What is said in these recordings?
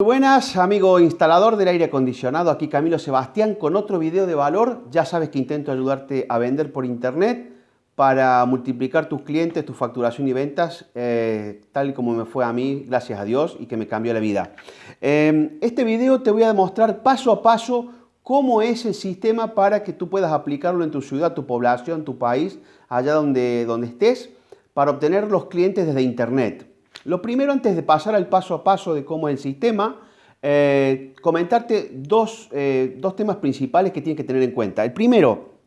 Buenas, amigo instalador del aire acondicionado, aquí Camilo Sebastián con otro video de valor. Ya sabes que intento ayudarte a vender por internet para multiplicar tus clientes, tu facturación y ventas, eh, tal como me fue a mí, gracias a Dios, y que me cambió la vida. Eh, este video te voy a demostrar paso a paso cómo es el sistema para que tú puedas aplicarlo en tu ciudad, tu población, tu país, allá donde, donde estés, para obtener los clientes desde internet. Lo primero, antes de pasar al paso a paso de cómo es el sistema, eh, comentarte dos, eh, dos temas principales que tienes que tener en cuenta. El primero,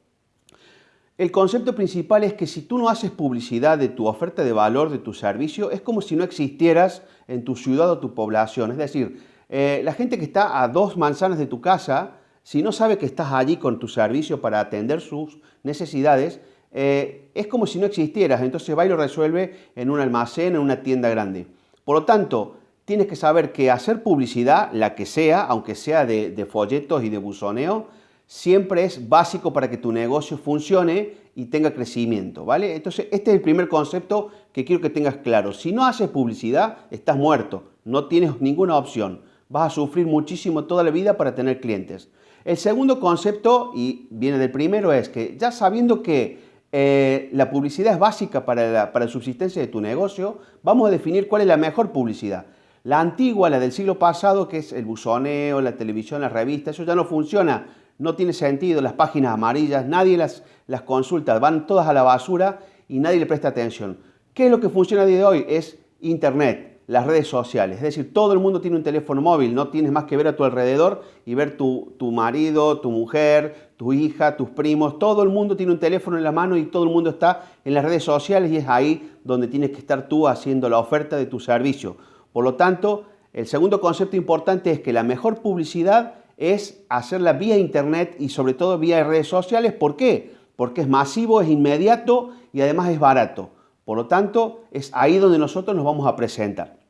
el concepto principal es que si tú no haces publicidad de tu oferta de valor, de tu servicio, es como si no existieras en tu ciudad o tu población. Es decir, eh, la gente que está a dos manzanas de tu casa, si no sabe que estás allí con tu servicio para atender sus necesidades, eh, es como si no existieras, entonces va y lo resuelve en un almacén, en una tienda grande. Por lo tanto, tienes que saber que hacer publicidad, la que sea, aunque sea de, folletos y de buzoneo, siempre es básico para que tu negocio funcione y tenga crecimiento, ¿vale? Entonces, este es el primer concepto que quiero que tengas claro. Si no haces publicidad, estás muerto, no tienes ninguna opción. Vas a sufrir muchísimo toda la vida para tener clientes. El segundo concepto, y viene del primero, es que ya sabiendo que eh, la publicidad es básica para la, para la subsistencia de tu negocio, vamos a definir cuál es la mejor publicidad. La antigua, la del siglo pasado, que es el buzoneo, la televisión, las revistas, eso ya no funciona, no tiene sentido, las páginas amarillas, nadie las, las consulta, van todas a la basura y nadie le presta atención. ¿Qué es lo que funciona a día de hoy? Es Internet las redes sociales. Es decir, todo el mundo tiene un teléfono móvil, no tienes más que ver a tu alrededor y ver tu, marido, tu mujer, tu hija, tus primos, todo el mundo tiene un teléfono en la mano y todo el mundo está en las redes sociales y es ahí donde tienes que estar tú haciendo la oferta de tu servicio. Por lo tanto, el segundo concepto importante es que la mejor publicidad es hacerla vía internet y sobre todo vía redes sociales. ¿Por qué? Porque es masivo, es inmediato y además es barato. Por lo tanto, es ahí donde nosotros nos vamos a presentar.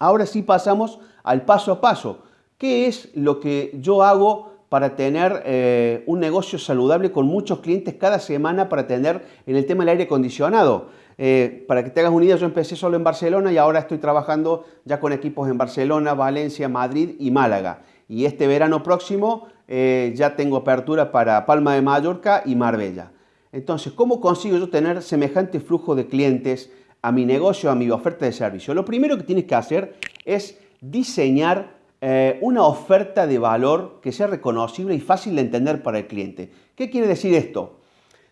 Ahora sí pasamos al paso a paso. ¿Qué es lo que yo hago para tener eh, un negocio saludable con muchos clientes cada semana para tener en el tema del aire acondicionado? Eh, para que te hagas una idea, yo empecé solo en Barcelona y ahora estoy trabajando ya con equipos en Barcelona, Valencia, Madrid y Málaga. Y este verano próximo eh, ya tengo apertura para Palma de Mallorca y Marbella. Entonces, ¿cómo consigo yo tener semejante flujo de clientes a mi negocio, a mi oferta de servicio, lo primero que tienes que hacer es diseñar eh, una oferta de valor que sea reconocible y fácil de entender para el cliente. ¿Qué quiere decir esto?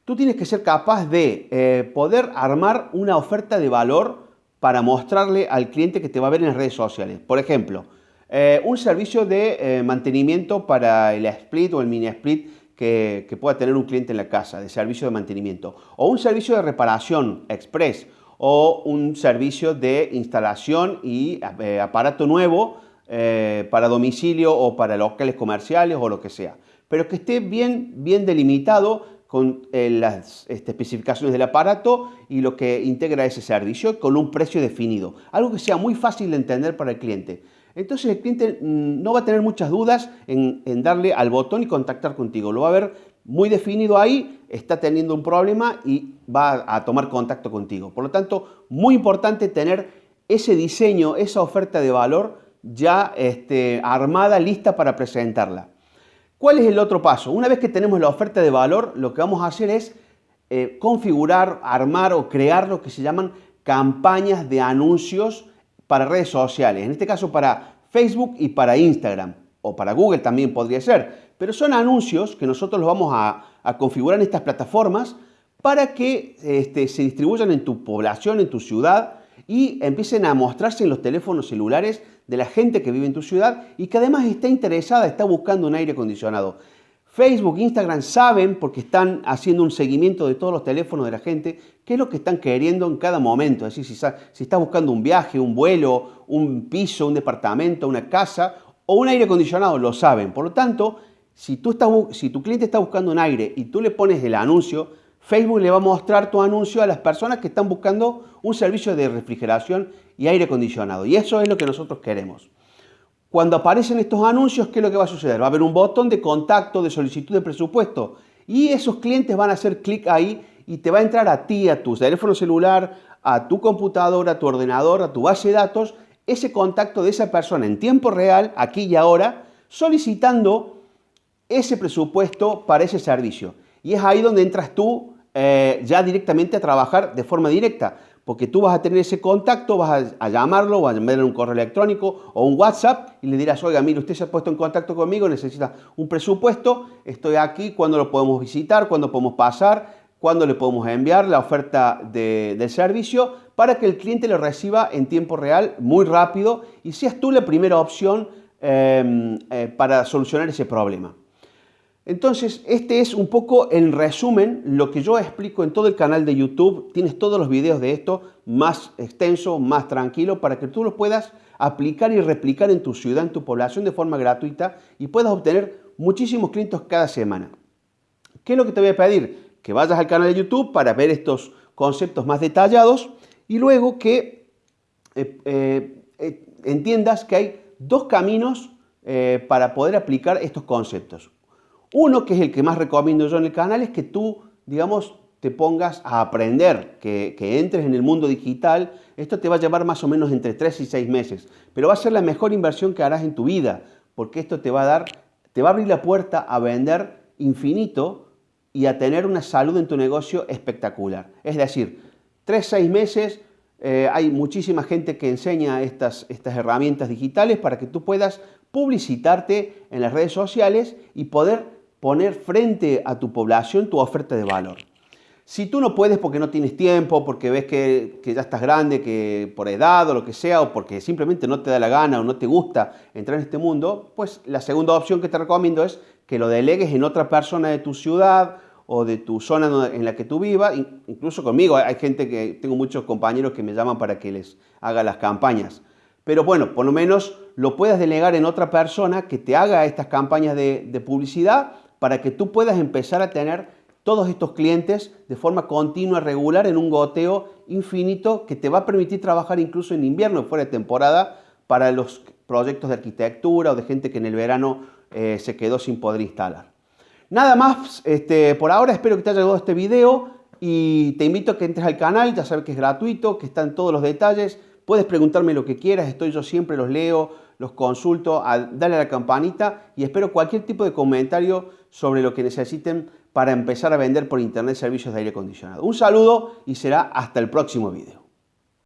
Tú tienes que ser capaz de eh, poder armar una oferta de valor para mostrarle al cliente que te va a ver en las redes sociales. Por ejemplo, eh, un servicio de mantenimiento para el split o el mini split que, que pueda tener un cliente en la casa, de servicio de mantenimiento. O un servicio de reparación express o un servicio de instalación y eh, aparato nuevo eh, para domicilio o para locales comerciales o lo que sea. Pero que esté bien, bien delimitado con eh, las este, especificaciones del aparato y lo que integra ese servicio con un precio definido. Algo que sea muy fácil de entender para el cliente. Entonces el cliente mm, no va a tener muchas dudas en, en darle al botón y contactar contigo. Lo va a ver muy definido ahí, está teniendo un problema y va a tomar contacto contigo. Por lo tanto, muy importante tener ese diseño, esa oferta de valor ya este, armada, lista para presentarla. ¿Cuál es el otro paso? Una vez que tenemos la oferta de valor, lo que vamos a hacer es eh, configurar, armar o crear lo que se llaman campañas de anuncios para redes sociales. En este caso para Facebook y para Instagram o para Google también podría ser. Pero son anuncios que nosotros los vamos a, configurar en estas plataformas para que este, se distribuyan en tu población, en tu ciudad y empiecen a mostrarse en los teléfonos celulares de la gente que vive en tu ciudad y que además está interesada, está buscando un aire acondicionado. Facebook, Instagram saben, porque están haciendo un seguimiento de todos los teléfonos de la gente, qué es lo que están queriendo en cada momento. Es decir, si, si estás buscando un viaje, un vuelo, un piso, un departamento, una casa o un aire acondicionado, lo saben. Por lo tanto, si, tu cliente está buscando un aire y tú le pones el anuncio, Facebook le va a mostrar tu anuncio a las personas que están buscando un servicio de refrigeración y aire acondicionado. Y eso es lo que nosotros queremos. Cuando aparecen estos anuncios, ¿qué es lo que va a suceder? Va a haber un botón de contacto, de solicitud de presupuesto. Y esos clientes van a hacer clic ahí y te va a entrar a ti, a tu teléfono celular, a tu computadora, a tu ordenador, a tu base de datos ese contacto de esa persona en tiempo real, aquí y ahora, solicitando ese presupuesto para ese servicio. Y es ahí donde entras tú eh, ya directamente a trabajar de forma directa, porque tú vas a tener ese contacto, vas a, llamarlo, vas a enviarle un correo electrónico o un WhatsApp y le dirás, oiga, mire, usted se ha puesto en contacto conmigo, necesita un presupuesto, estoy aquí, ¿cuándo lo podemos visitar? ¿Cuándo podemos pasar? ¿Cuándo le podemos enviar la oferta del servicio? Para que el cliente lo reciba en tiempo real, muy rápido, y seas tú la primera opción em, eh, para solucionar ese problema. Entonces, este es un poco en resumen lo que yo explico en todo el canal de YouTube. Tienes todos los videos de esto más extenso, más tranquilo, para que tú los puedas aplicar y replicar en tu ciudad, en tu población de forma gratuita y puedas obtener muchísimos clientes cada semana. ¿Qué es lo que te voy a pedir? Que vayas al canal de YouTube para ver estos conceptos más detallados y luego que eh, eh, eh, entiendas que hay dos caminos para poder aplicar estos conceptos. Uno, que es el que más recomiendo yo en el canal, es que tú, digamos, te pongas a aprender, que, entres en el mundo digital. Esto te va a llevar más o menos entre 3 y 6 meses, pero va a ser la mejor inversión que harás en tu vida, porque esto te va a dar, te va a abrir la puerta a vender infinito y a tener una salud en tu negocio espectacular. Es decir, 3, 6 meses, eh, hay muchísima gente que enseña estas, estas herramientas digitales para que tú puedas publicitarte en las redes sociales y poder poner frente a tu población tu oferta de valor. Si tú no puedes porque no tienes tiempo, porque ves que, ya estás grande, que por edad o lo que sea, o porque simplemente no te da la gana o no te gusta entrar en este mundo, pues la segunda opción que te recomiendo es que lo delegues en otra persona de tu ciudad o de tu zona en la que tú vivas. Incluso conmigo hay gente que, tengo muchos compañeros que me llaman para que les haga las campañas. Pero bueno, por lo menos lo puedas delegar en otra persona que te haga estas campañas de, de publicidad para que tú puedas empezar a tener todos estos clientes de forma continua, regular, en un goteo infinito que te va a permitir trabajar incluso en invierno, fuera de temporada, para los proyectos de arquitectura o de gente que en el verano eh, se quedó sin poder instalar. Nada más, este, por ahora espero que te haya gustado este video y te invito a que entres al canal, ya sabes que es gratuito, que están todos los detalles, puedes preguntarme lo que quieras, estoy yo siempre, los leo, los consulto, dale a la campanita y espero cualquier tipo de comentario sobre lo que necesiten para empezar a vender por internet servicios de aire acondicionado. Un saludo y será hasta el próximo video.